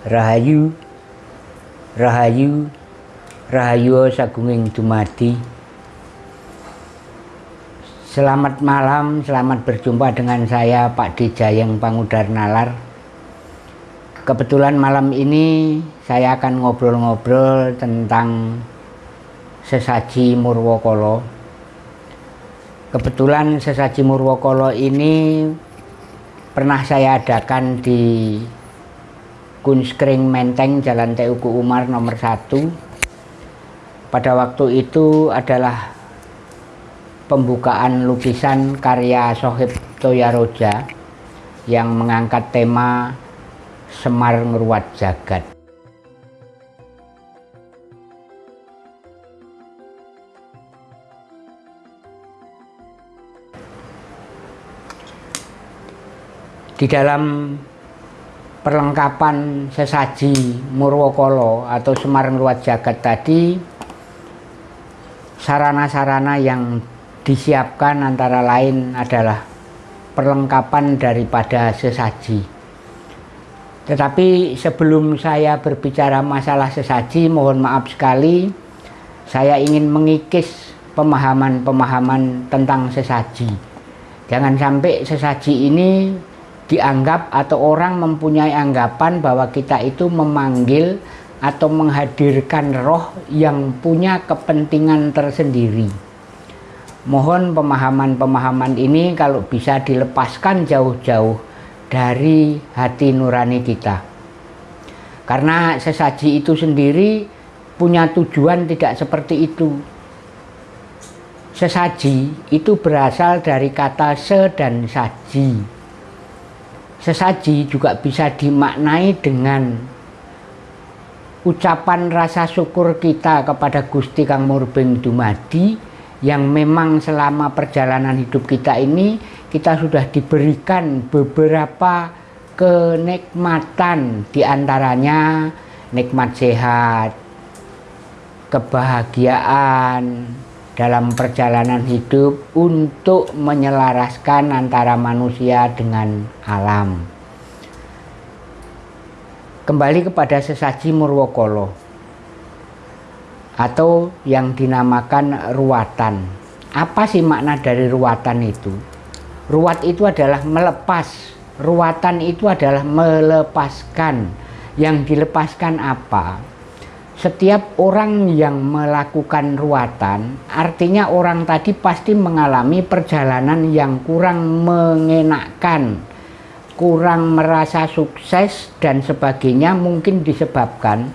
Rahayu Rahayu Rahayu Sagunging Dumadi. Selamat malam, selamat berjumpa dengan saya Pak Dijayeng Pangudar Nalar. Kebetulan malam ini saya akan ngobrol-ngobrol tentang sesaji Murwokolo. Kebetulan sesaji Murwokolo ini pernah saya adakan di Kunskring Menteng Jalan Teuku Umar nomor 1 pada waktu itu adalah pembukaan lukisan karya Sohib Toyaroja yang mengangkat tema Semar Ngeruat Jagat. Di dalam perlengkapan sesaji Murwokolo atau Semar Ngeruat Jagat tadi sarana-sarana yang disiapkan antara lain adalah perlengkapan daripada sesaji. Tetapi sebelum saya berbicara masalah sesaji mohon maaf sekali saya ingin mengikis pemahaman-pemahaman tentang sesaji. Jangan sampai sesaji ini dianggap atau orang mempunyai anggapan bahwa kita itu memanggil atau menghadirkan roh yang punya kepentingan tersendiri. Mohon pemahaman-pemahaman ini kalau bisa dilepaskan jauh-jauh dari hati nurani kita. Karena sesaji itu sendiri punya tujuan tidak seperti itu. Sesaji itu berasal dari kata se dan saji sesaji juga bisa dimaknai dengan ucapan rasa syukur kita kepada Gusti Kang Murbeng Dumadi yang memang selama perjalanan hidup kita ini kita sudah diberikan beberapa kenikmatan di antaranya nikmat sehat, kebahagiaan, dalam perjalanan hidup untuk menyelaraskan antara manusia dengan alam. Kembali kepada sesaji Murwokolo atau yang dinamakan ruatan. Apa sih makna dari ruatan itu? Ruat itu adalah melepas, ruatan itu adalah melepaskan. Yang dilepaskan apa? Setiap orang yang melakukan ruatan artinya orang tadi pasti mengalami perjalanan yang kurang mengenakkan kurang merasa sukses dan sebagainya mungkin disebabkan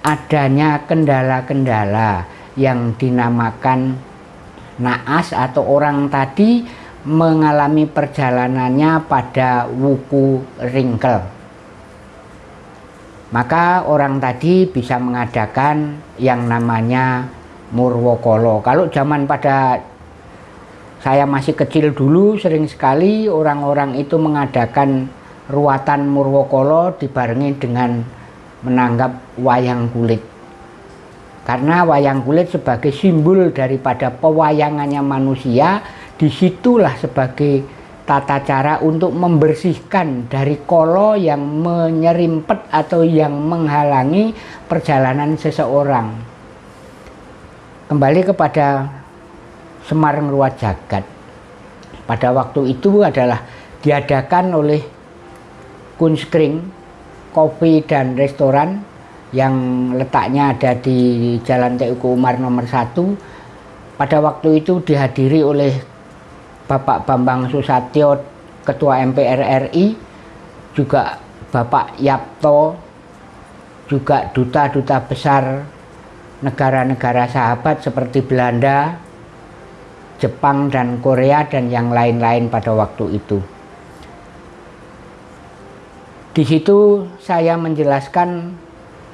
adanya kendala-kendala yang dinamakan naas atau orang tadi mengalami perjalanannya pada wuku ringkel maka orang tadi bisa mengadakan yang namanya Murwokolo. Kalau zaman pada saya masih kecil dulu sering sekali orang-orang itu mengadakan ruatan Murwokolo dibarengi dengan menanggap wayang kulit. Karena wayang kulit sebagai simbol daripada pewayangannya manusia, di situlah sebagai tata cara untuk membersihkan dari kolo yang menyerimpet atau yang menghalangi perjalanan seseorang. Kembali kepada Semar Ngeruat Jagat. Pada waktu itu adalah diadakan oleh Kunskring Kopi dan Restoran yang letaknya ada di Jalan TUK Umar nomor 1. Pada waktu itu dihadiri oleh Bapak Bambang Susatyo Ketua MPR RI juga Bapak Yapto juga duta-duta besar negara-negara sahabat seperti Belanda, Jepang dan Korea dan yang lain-lain pada waktu itu. Di situ saya menjelaskan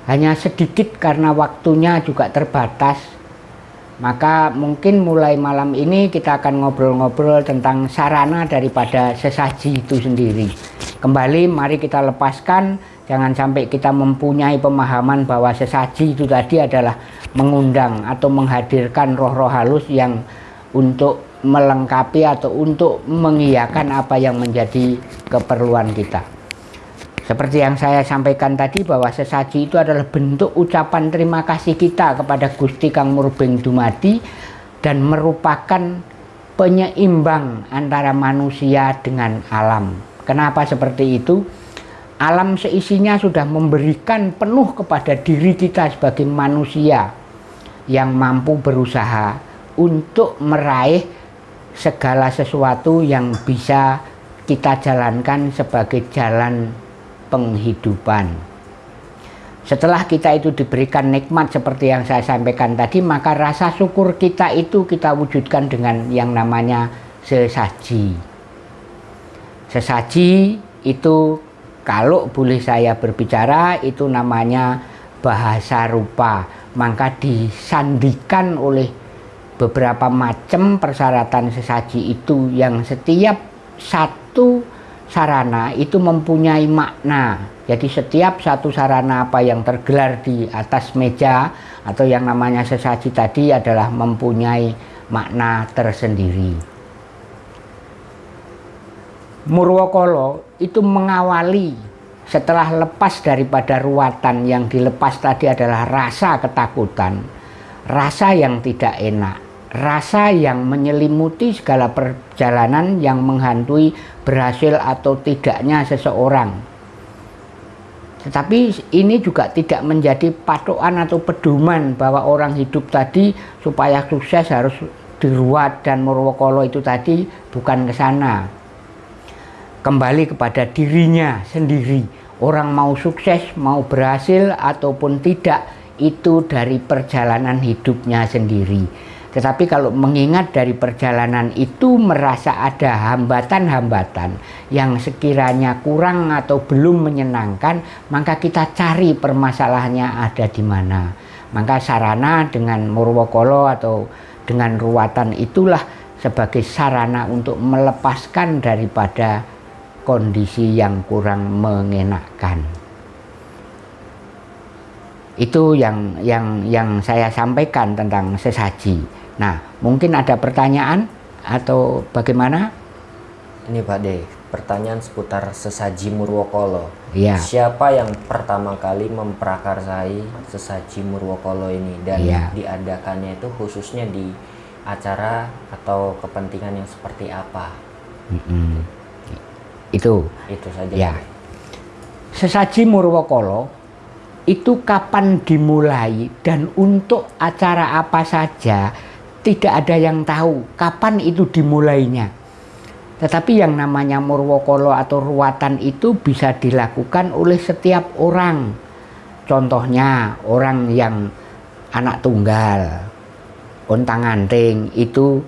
hanya sedikit karena waktunya juga terbatas maka mungkin mulai malam ini kita akan ngobrol-ngobrol tentang sarana daripada sesaji itu sendiri. Kembali mari kita lepaskan, jangan sampai kita mempunyai pemahaman bahwa sesaji itu tadi adalah mengundang atau menghadirkan roh-roh halus yang untuk melengkapi atau untuk mengiyakan apa yang menjadi keperluan kita. Seperti yang saya sampaikan tadi bahwa sesaji itu adalah bentuk ucapan terima kasih kita kepada Gusti Kang Murbeng Dumadi dan merupakan penyeimbang antara manusia dengan alam. Kenapa seperti itu? Alam seisinya sudah memberikan penuh kepada diri kita sebagai manusia yang mampu berusaha untuk meraih segala sesuatu yang bisa kita jalankan sebagai jalan penghidupan. Setelah kita itu diberikan nikmat seperti yang saya sampaikan tadi, maka rasa syukur kita itu kita wujudkan dengan yang namanya sesaji. Sesaji itu kalau boleh saya berbicara itu namanya bahasa rupa. Maka disandikan oleh beberapa macam persyaratan sesaji itu yang setiap satu sarana itu mempunyai makna. Jadi setiap satu sarana apa yang tergelar di atas meja atau yang namanya sesaji tadi adalah mempunyai makna tersendiri. Murwokolo itu mengawali setelah lepas daripada ruatan yang dilepas tadi adalah rasa ketakutan, rasa yang tidak enak, rasa yang menyelimuti segala perjalanan yang menghantui berhasil atau tidaknya seseorang. Tetapi ini juga tidak menjadi patokan atau pedoman bahwa orang hidup tadi supaya sukses harus diruat dan Murwokolo itu tadi bukan ke sana. Kembali kepada dirinya sendiri. Orang mau sukses, mau berhasil ataupun tidak itu dari perjalanan hidupnya sendiri tetapi kalau mengingat dari perjalanan itu merasa ada hambatan-hambatan yang sekiranya kurang atau belum menyenangkan, maka kita cari permasalahannya ada di mana. Maka sarana dengan Murwokolo atau dengan ruwatan itulah sebagai sarana untuk melepaskan daripada kondisi yang kurang mengenakkan. Itu yang yang yang saya sampaikan tentang sesaji. Nah, mungkin ada pertanyaan atau bagaimana? Ini Pak De, pertanyaan seputar sesaji Murwokolo. Iya. Siapa yang pertama kali memprakarsai sesaji Murwokolo ini dan ya. diadakannya itu khususnya di acara atau kepentingan yang seperti apa? Mm -hmm. Itu. Itu saja. Ya. Sesaji Murwokolo itu kapan dimulai dan untuk acara apa saja tidak ada yang tahu kapan itu dimulainya. Tetapi yang namanya murwokolo atau ruatan itu bisa dilakukan oleh setiap orang. Contohnya orang yang anak tunggal, ontang anting itu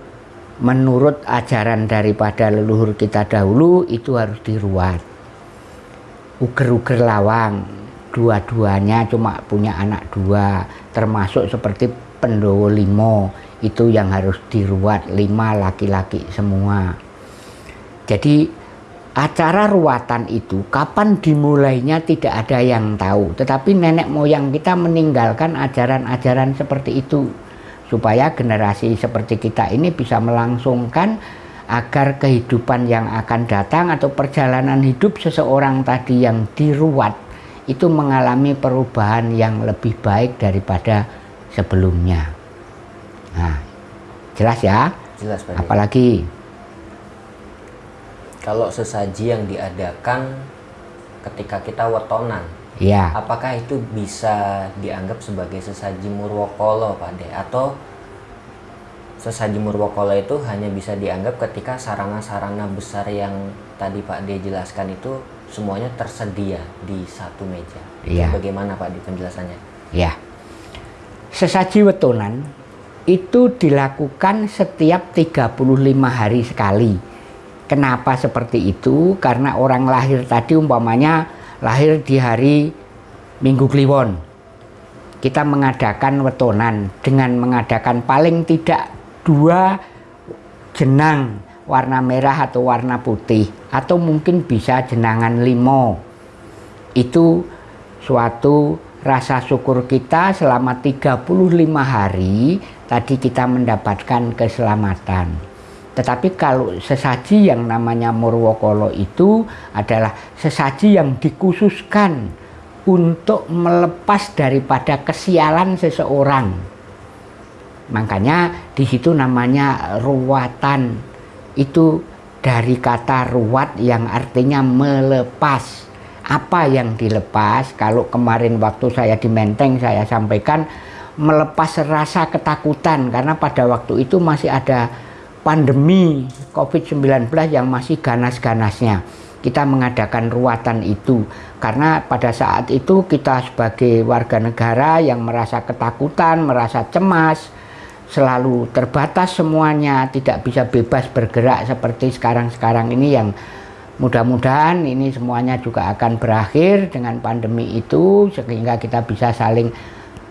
menurut ajaran daripada leluhur kita dahulu itu harus diruat. Uger-uger lawang, dua-duanya cuma punya anak dua, termasuk seperti Pendowo Limo itu yang harus diruat lima laki-laki semua. Jadi acara ruatan itu kapan dimulainya tidak ada yang tahu. Tetapi nenek moyang kita meninggalkan ajaran-ajaran seperti itu. Supaya generasi seperti kita ini bisa melangsungkan agar kehidupan yang akan datang atau perjalanan hidup seseorang tadi yang diruat itu mengalami perubahan yang lebih baik daripada sebelumnya. Nah, jelas ya? Jelas, Pak. Apalagi kalau sesaji yang diadakan ketika kita wetonan, ya. apakah itu bisa dianggap sebagai sesaji murwokolo, Pak De? Atau sesaji murwokolo itu hanya bisa dianggap ketika sarana-sarana besar yang tadi Pak De jelaskan itu semuanya tersedia di satu meja. Ya. Bagaimana Pak di penjelasannya? Ya. Sesaji wetonan itu dilakukan setiap 35 hari sekali. Kenapa seperti itu? Karena orang lahir tadi umpamanya lahir di hari Minggu Kliwon. Kita mengadakan wetonan dengan mengadakan paling tidak dua jenang warna merah atau warna putih atau mungkin bisa jenangan limo. Itu suatu rasa syukur kita selama 35 hari tadi kita mendapatkan keselamatan Tetapi kalau sesaji yang namanya Murwokolo itu adalah sesaji yang dikhususkan untuk melepas daripada kesialan seseorang. Makanya di situ namanya ruwatan. Itu dari kata ruwat yang artinya melepas. Apa yang dilepas? Kalau kemarin waktu saya di Menteng saya sampaikan melepas rasa ketakutan karena pada waktu itu masih ada pandemi COVID-19 yang masih ganas-ganasnya. Kita mengadakan ruatan itu karena pada saat itu kita sebagai warga negara yang merasa ketakutan, merasa cemas, selalu terbatas semuanya, tidak bisa bebas bergerak seperti sekarang-sekarang ini yang mudah-mudahan ini semuanya juga akan berakhir dengan pandemi itu sehingga kita bisa saling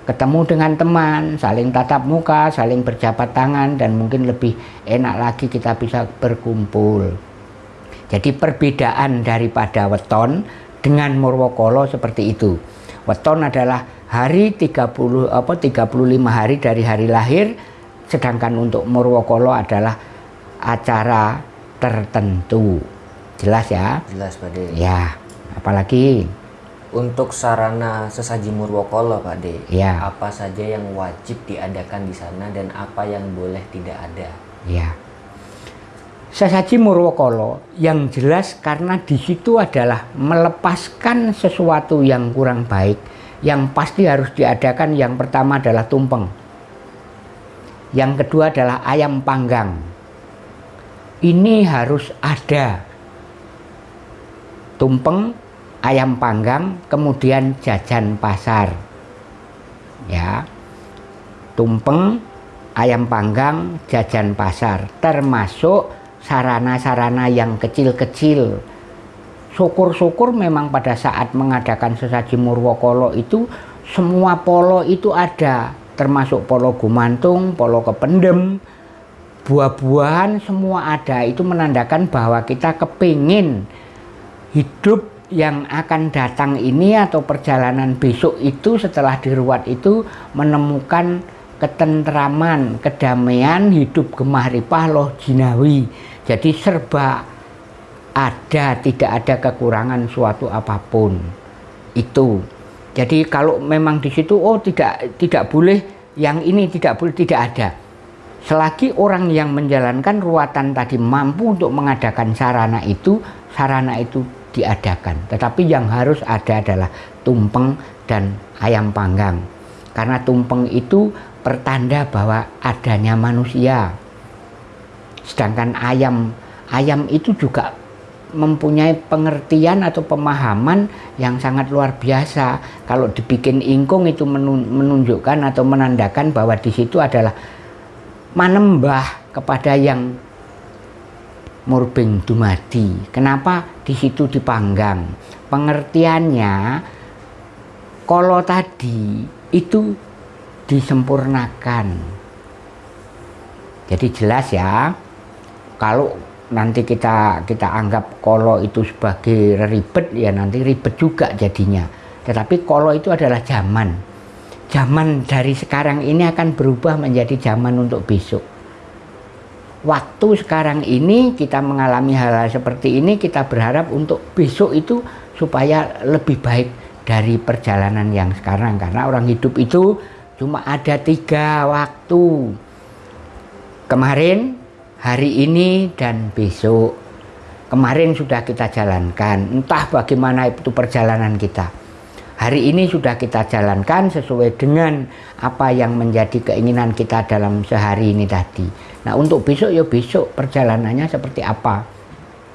ketemu dengan teman, saling tatap muka, saling berjabat tangan dan mungkin lebih enak lagi kita bisa berkumpul. Jadi perbedaan daripada weton dengan Murwokolo seperti itu. Weton adalah hari 30 apa 35 hari dari hari lahir sedangkan untuk Murwokolo adalah acara tertentu. Jelas ya? Jelas, Pak De. Ya, apalagi untuk sarana sesaji Murwokolo Pak De, ya. apa saja yang wajib diadakan di sana dan apa yang boleh tidak ada? Ya. Sesaji Murwokolo yang jelas karena di situ adalah melepaskan sesuatu yang kurang baik yang pasti harus diadakan yang pertama adalah tumpeng. Yang kedua adalah ayam panggang. Ini harus ada. Tumpeng ayam panggang, kemudian jajan pasar. Ya. Tumpeng, ayam panggang, jajan pasar, termasuk sarana-sarana yang kecil-kecil. Syukur-syukur memang pada saat mengadakan sesaji Murwokolo itu semua polo itu ada, termasuk polo gumantung, polo kependem, buah-buahan semua ada. Itu menandakan bahwa kita kepingin hidup yang akan datang ini atau perjalanan besok itu setelah diruat itu menemukan ketentraman, kedamaian, hidup gemah ripah loh jinawi. Jadi serba ada, tidak ada kekurangan suatu apa pun. Itu. Jadi kalau memang di situ oh tidak tidak boleh yang ini tidak boleh tidak ada. Selagi orang yang menjalankan ruatan tadi mampu untuk mengadakan sarana itu, sarana itu diadakan. Tetapi yang harus ada adalah tumpeng dan ayam panggang. Karena tumpeng itu pertanda bahwa adanya manusia. Sedangkan ayam ayam itu juga mempunyai pengertian atau pemahaman yang sangat luar biasa. Kalau dibikin ingkung itu menunjukkan atau menandakan bahwa di situ adalah manembah kepada yang murbing dumadi. Kenapa di situ dipanggang? Pengertiannya kalau tadi itu disempurnakan. Jadi jelas ya. Kalau nanti kita kita anggap kolo itu sebagai ribet ya nanti ribet juga jadinya. Tetapi kolo itu adalah zaman. Zaman dari sekarang ini akan berubah menjadi zaman untuk besok waktu sekarang ini kita mengalami hal-hal seperti ini kita berharap untuk besok itu supaya lebih baik dari perjalanan yang sekarang karena orang hidup itu cuma ada tiga waktu kemarin hari ini dan besok kemarin sudah kita jalankan entah bagaimana itu perjalanan kita hari ini sudah kita jalankan sesuai dengan apa yang menjadi keinginan kita dalam sehari ini tadi Nah untuk besok ya besok perjalanannya seperti apa.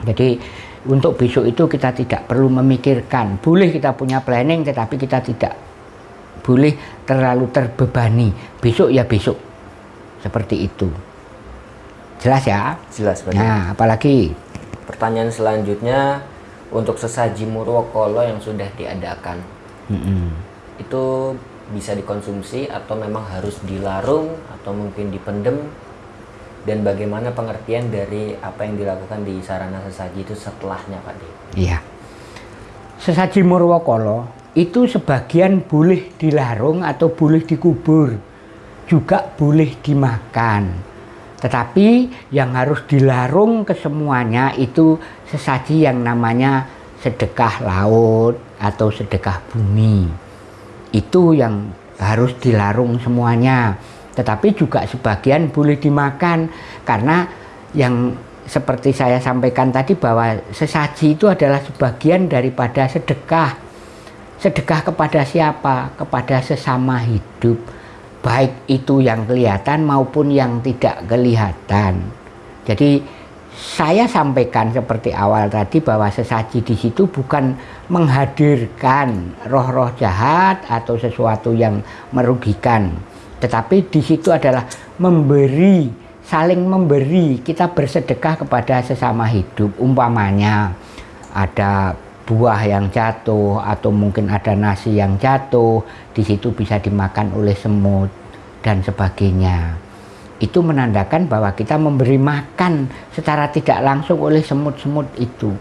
Jadi untuk besok itu kita tidak perlu memikirkan. Boleh kita punya planning tetapi kita tidak boleh terlalu terbebani. Besok ya besok. Seperti itu. Jelas ya? Jelas Pak. Nah apalagi? Pertanyaan selanjutnya untuk sesaji Murwokolo yang sudah diadakan. Mm -hmm. Itu bisa dikonsumsi atau memang harus dilarung atau mungkin dipendem dan bagaimana pengertian dari apa yang dilakukan di sarana sesaji itu setelahnya Pak De? Iya. Sesaji Murwokolo itu sebagian boleh dilarung atau boleh dikubur. Juga boleh dimakan. Tetapi yang harus dilarung ke semuanya itu sesaji yang namanya sedekah laut atau sedekah bumi. Itu yang harus dilarung semuanya. Tetapi juga sebagian boleh dimakan karena yang seperti saya sampaikan tadi bahwa sesaji itu adalah sebagian daripada sedekah. Sedekah kepada siapa? Kepada sesama hidup baik itu yang kelihatan maupun yang tidak kelihatan. Jadi saya sampaikan seperti awal tadi bahwa sesaji di situ bukan menghadirkan roh-roh jahat atau sesuatu yang merugikan, tetapi di situ adalah memberi, saling memberi. Kita bersedekah kepada sesama hidup. Umpamanya ada buah yang jatuh atau mungkin ada nasi yang jatuh di situ bisa dimakan oleh semut dan sebagainya. Itu menandakan bahwa kita memberi makan secara tidak langsung oleh semut-semut itu.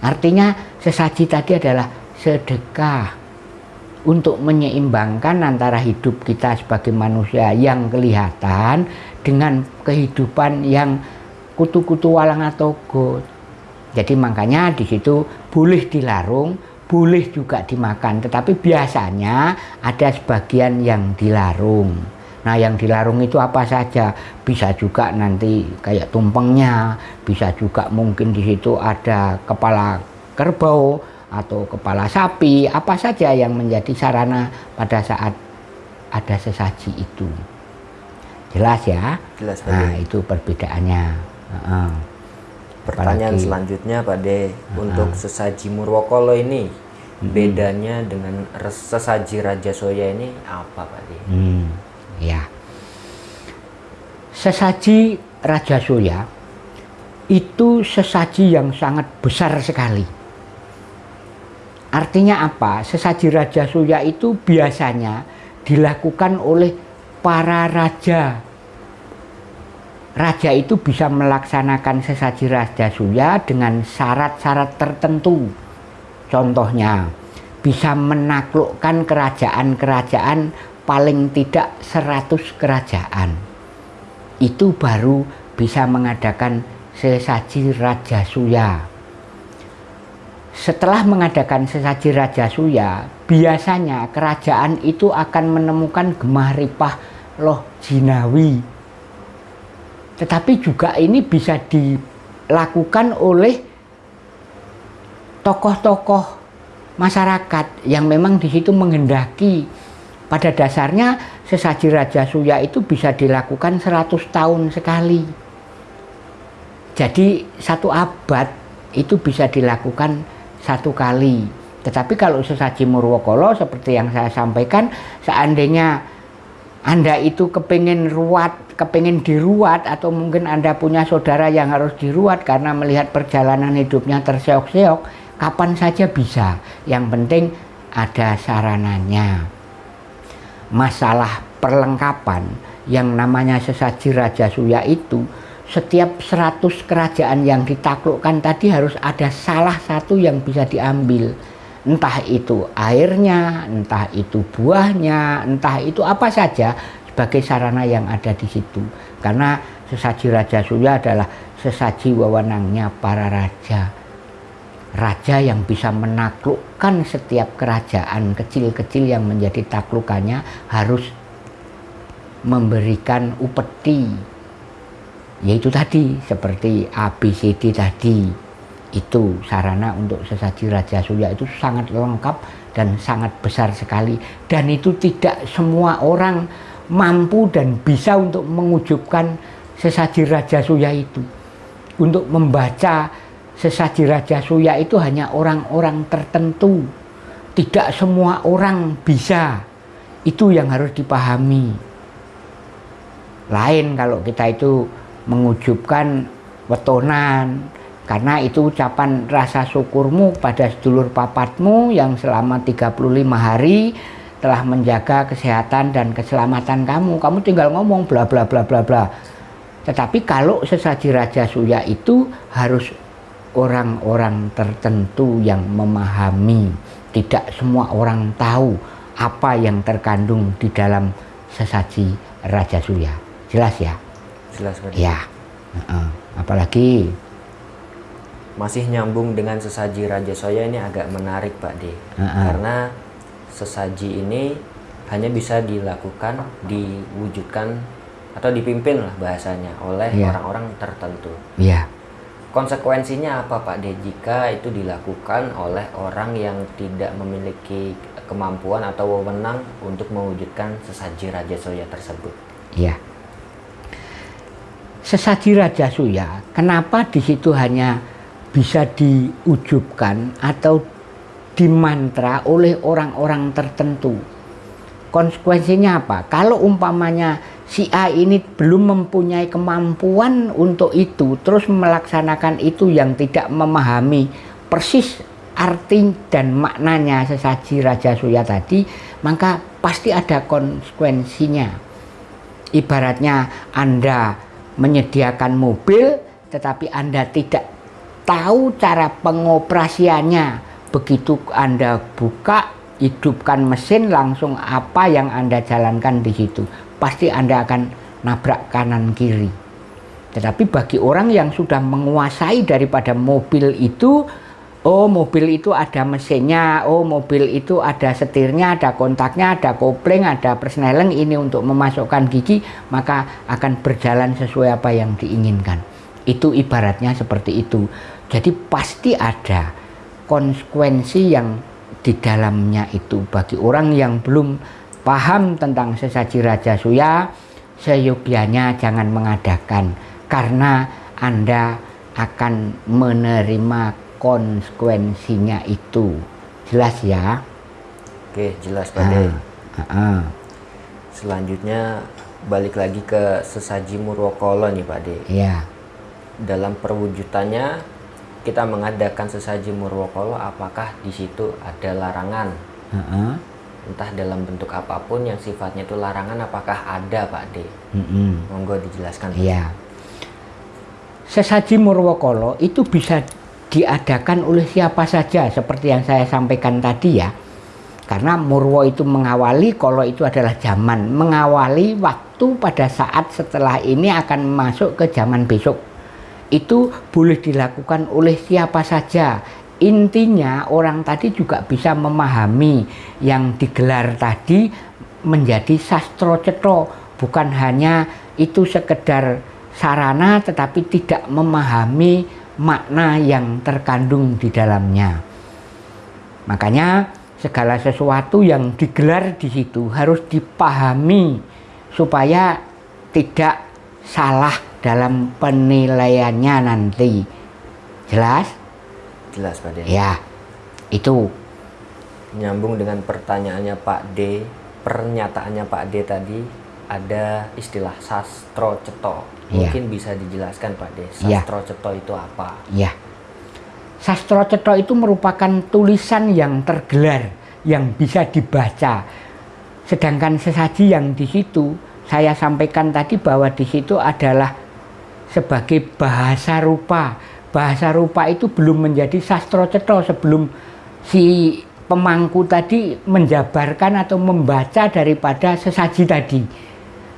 Artinya sesaji tadi adalah sedekah untuk menyeimbangkan antara hidup kita sebagai manusia yang kelihatan dengan kehidupan yang kutu-kutu walang atau god jadi makanya di situ boleh dilarung, boleh juga dimakan, tetapi biasanya ada sebagian yang dilarung. Nah yang dilarung itu apa saja? Bisa juga nanti kayak tumpengnya, bisa juga mungkin di situ ada kepala kerbau atau kepala sapi, apa saja yang menjadi sarana pada saat ada sesaji itu. Jelas ya? Jelas. Nah itu perbedaannya. Uh -uh. Pertanyaan Apalagi. selanjutnya Pak De, uh-huh. untuk sesaji Murwokolo ini hmm. bedanya dengan sesaji Raja Soya ini apa Pak De? Hmm, ya. Sesaji Raja Soya itu sesaji yang sangat besar sekali. Artinya apa? Sesaji Raja Soya itu biasanya dilakukan oleh para raja raja itu bisa melaksanakan sesaji raja suya dengan syarat-syarat tertentu. Contohnya, bisa menaklukkan kerajaan-kerajaan paling tidak 100 kerajaan. Itu baru bisa mengadakan sesaji raja suya. Setelah mengadakan sesaji raja suya, biasanya kerajaan itu akan menemukan gemah ripah loh jinawi tetapi juga ini bisa dilakukan oleh tokoh-tokoh masyarakat yang memang di situ menghendaki pada dasarnya sesaji Raja Suya itu bisa dilakukan 100 tahun sekali. Jadi satu abad itu bisa dilakukan satu kali. Tetapi kalau sesaji Murwokolo seperti yang saya sampaikan, seandainya Anda itu kepingin ruat kepingin diruat atau mungkin Anda punya saudara yang harus diruat karena melihat perjalanan hidupnya terseok-seok, kapan saja bisa. Yang penting ada sarananya. Masalah perlengkapan yang namanya sesaji Raja Suya itu setiap 100 kerajaan yang ditaklukkan tadi harus ada salah satu yang bisa diambil entah itu airnya, entah itu buahnya, entah itu apa saja sebagai sarana yang ada di situ. Karena sesaji Raja Surya adalah sesaji wewenangnya para raja. Raja yang bisa menaklukkan setiap kerajaan kecil-kecil yang menjadi taklukannya harus memberikan upeti. Yaitu tadi seperti ABCD tadi. Itu sarana untuk sesaji Raja Surya itu sangat lengkap dan sangat besar sekali. Dan itu tidak semua orang mampu dan bisa untuk mengujubkan sesaji Raja Suya itu. Untuk membaca sesaji Raja Suya itu hanya orang-orang tertentu. Tidak semua orang bisa. Itu yang harus dipahami. Lain kalau kita itu mengujubkan wetonan, karena itu ucapan rasa syukurmu pada sedulur papatmu yang selama 35 hari telah menjaga kesehatan dan keselamatan kamu. Kamu tinggal ngomong bla bla bla bla bla. Tetapi kalau sesaji Raja Suya itu harus orang-orang tertentu yang memahami. Tidak semua orang tahu apa yang terkandung di dalam sesaji Raja Suya. Jelas ya? jelas ya uh, apalagi masih nyambung dengan sesaji Raja Soya ini agak menarik Pak D. Uh -uh. karena sesaji ini hanya bisa dilakukan diwujudkan atau dipimpin lah bahasanya oleh Iya. orang-orang tertentu. Ya konsekuensinya apa Pak D? Jika itu dilakukan oleh orang yang tidak memiliki kemampuan atau wewenang untuk mewujudkan sesaji Raja Soya tersebut? Ya sesaji Raja Suya kenapa di situ hanya bisa diujubkan atau dimantra oleh orang-orang tertentu. Konsekuensinya apa? Kalau umpamanya si A ini belum mempunyai kemampuan untuk itu terus melaksanakan itu yang tidak memahami persis arti dan maknanya sesaji Raja Suya tadi maka pasti ada konsekuensinya. Ibaratnya Anda menyediakan mobil tetapi Anda tidak tahu cara pengoperasiannya. Begitu Anda buka hidupkan mesin langsung apa yang Anda jalankan di situ. Pasti Anda akan nabrak kanan kiri. Tetapi bagi orang yang sudah menguasai daripada mobil itu oh mobil itu ada mesinnya oh mobil itu ada setirnya ada kontaknya ada kopling ada persneling ini untuk memasukkan gigi maka akan berjalan sesuai apa yang diinginkan. Itu ibaratnya seperti itu jadi pasti ada konsekuensi yang di dalamnya itu. Bagi orang yang belum paham tentang sesaji Raja Suya seyogianya jangan mengadakan karena Anda akan menerima konsekuensinya itu. Jelas ya? Oke jelas Pak Ah, ah, ah. selanjutnya balik lagi ke sesaji Murwokolo nih Pak D ya dalam perwujudannya kita mengadakan sesaji Murwokolo apakah di situ ada larangan ah, ah. entah dalam bentuk apa pun yang sifatnya itu larangan apakah ada Pak D Mm-mm. monggo dijelaskan Iya. Sesaji Murwokolo itu bisa diadakan oleh siapa saja seperti yang saya sampaikan tadi ya. Karena Murwo itu mengawali, Kolo itu adalah zaman, mengawali waktu pada saat setelah ini akan masuk ke zaman besok. Itu boleh dilakukan oleh siapa saja. Intinya orang tadi juga bisa memahami yang digelar tadi menjadi sastro cetro, bukan hanya itu sekedar sarana tetapi tidak memahami makna yang terkandung di dalamnya. Makanya segala sesuatu yang digelar di situ harus dipahami supaya tidak salah dalam penilaiannya nanti. Jelas? jelas Pak D Ya. Itu. nyambung dengan pertanyaannya Pak D pernyataannya Pak D tadi ada istilah sastro ceto Iya. mungkin bisa dijelaskan Pak D Iya. sastro ceto itu apa Ya. Sastro Cetha itu merupakan tulisan yang tergelar yang bisa dibaca. Sedangkan sesaji yang di situ saya sampaikan tadi bahwa di situ adalah sebagai bahasa rupa. Bahasa rupa itu belum menjadi sastro cetha sebelum si pemangku tadi menjabarkan atau membaca daripada sesaji tadi.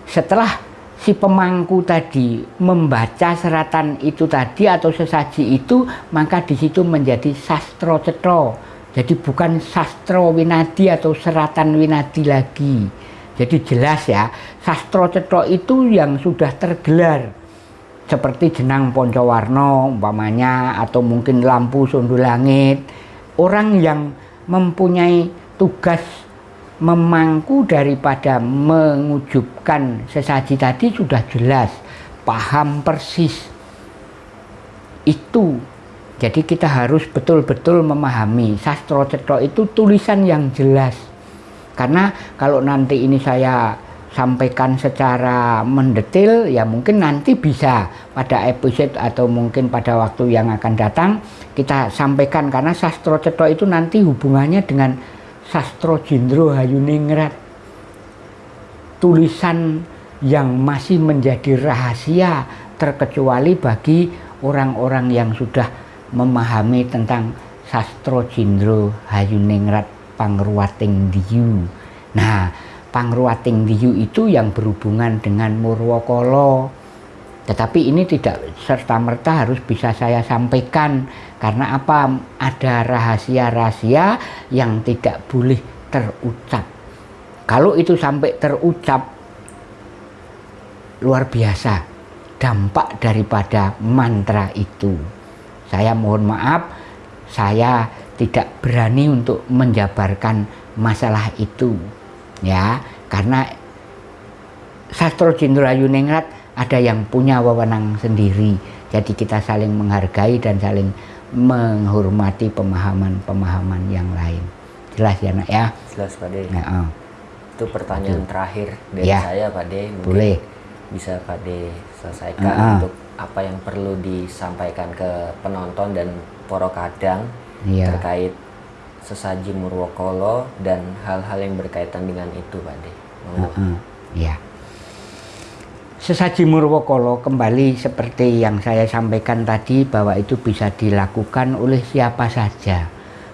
Setelah si pemangku tadi membaca seratan itu tadi atau sesaji itu maka di situ menjadi sastro cetro jadi bukan sastro winadi atau seratan winadi lagi jadi jelas ya sastro cetro itu yang sudah tergelar seperti jenang poncowarno umpamanya atau mungkin lampu sundu langit. Orang yang mempunyai tugas memangku daripada mengujubkan sesaji tadi sudah jelas paham persis. Itu. Jadi kita harus betul-betul memahami. Sastro cetro itu tulisan yang jelas. Karena kalau nanti ini saya sampaikan secara mendetil ya mungkin nanti bisa pada episode atau mungkin pada waktu yang akan datang kita sampaikan. Karena sastro cetro itu nanti hubungannya dengan sastro jindro hayuningrat tulisan yang masih menjadi rahasia terkecuali bagi orang-orang yang sudah memahami tentang sastro jindro hayuningrat pangruwating diyu nah pangruwating diyu itu yang berhubungan dengan Murwokolo Tetapi ini tidak serta-merta harus bisa saya sampaikan karena apa? Ada rahasia-rahasia yang tidak boleh terucap. Kalau itu sampai terucap luar biasa dampak daripada mantra itu. Saya mohon maaf, saya tidak berani untuk menjabarkan masalah itu. Ya, karena Sastro Jenderal Ningrat ada yang punya wewenang sendiri. Jadi kita saling menghargai dan saling menghormati pemahaman-pemahaman yang lain. Jelas ya nak ya? Jelas Pak De. Nah, oh. Itu pertanyaan Itu. terakhir dari ya. saya Pak De. Mungkin Boleh. Bisa Pak De selesaikan uh -huh. untuk apa yang perlu disampaikan ke penonton dan poro kadang ya. terkait sesaji Murwokolo dan hal-hal yang berkaitan dengan itu Pak De. Uh -huh. Ya. Sesaji Murwokolo kembali seperti yang saya sampaikan tadi bahwa itu bisa dilakukan oleh siapa saja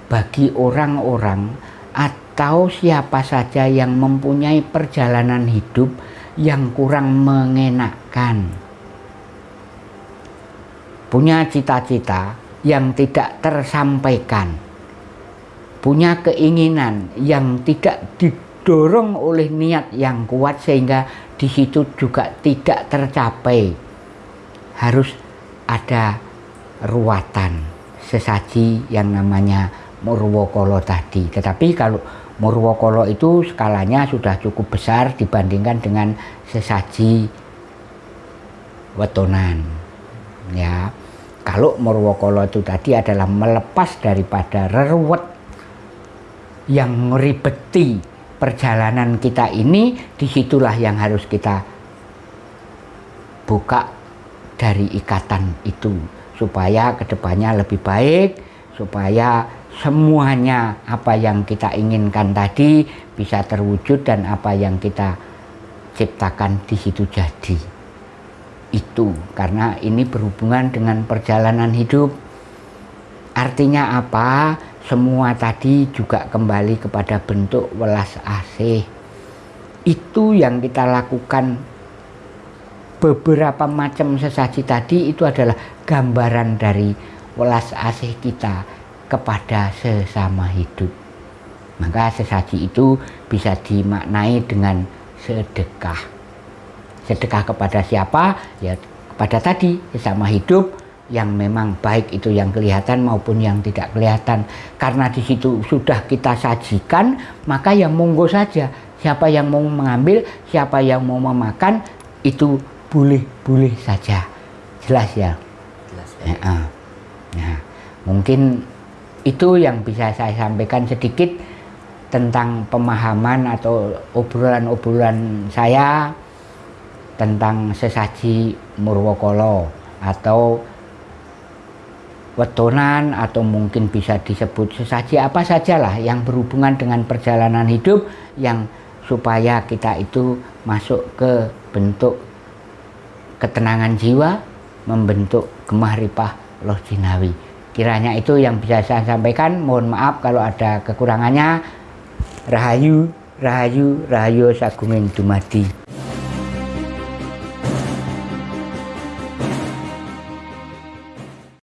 bagi orang-orang atau siapa saja yang mempunyai perjalanan hidup yang kurang mengenakkan. Punya cita-cita yang tidak tersampaikan. Punya keinginan yang tidak didorong oleh niat yang kuat sehingga di situ juga tidak tercapai. Harus ada ruatan sesaji yang namanya Murwokolo tadi. Tetapi kalau Murwokolo itu skalanya sudah cukup besar dibandingkan dengan sesaji wetonan. Ya. Kalau Murwokolo itu tadi adalah melepas daripada reruwet yang ribeti perjalanan kita ini di situlah yang harus kita buka dari ikatan itu supaya ke depannya lebih baik supaya semuanya apa yang kita inginkan tadi bisa terwujud dan apa yang kita ciptakan di situ jadi. Itu karena ini berhubungan dengan perjalanan hidup artinya apa semua tadi juga kembali kepada bentuk welas asih. Itu yang kita lakukan beberapa macam sesaji tadi itu adalah gambaran dari welas asih kita kepada sesama hidup. Maka sesaji itu bisa dimaknai dengan sedekah. Sedekah kepada siapa? Ya kepada tadi sesama hidup yang memang baik itu yang kelihatan maupun yang tidak kelihatan. Karena di situ sudah kita sajikan maka yang monggo saja. Siapa yang mau mengambil siapa yang mau memakan itu boleh boleh saja. Jelas ya? Jelas ya. Ya, nah, mungkin itu yang bisa saya sampaikan sedikit tentang pemahaman atau obrolan-obrolan saya tentang sesaji Murwokolo atau wetonan atau mungkin bisa disebut sesaji apa sajalah yang berhubungan dengan perjalanan hidup yang supaya kita itu masuk ke bentuk ketenangan jiwa membentuk gemah ripah loh jinawi. Kiranya itu yang bisa saya sampaikan. Mohon maaf kalau ada kekurangannya. Rahayu rahayu rahayu sagungin dumadi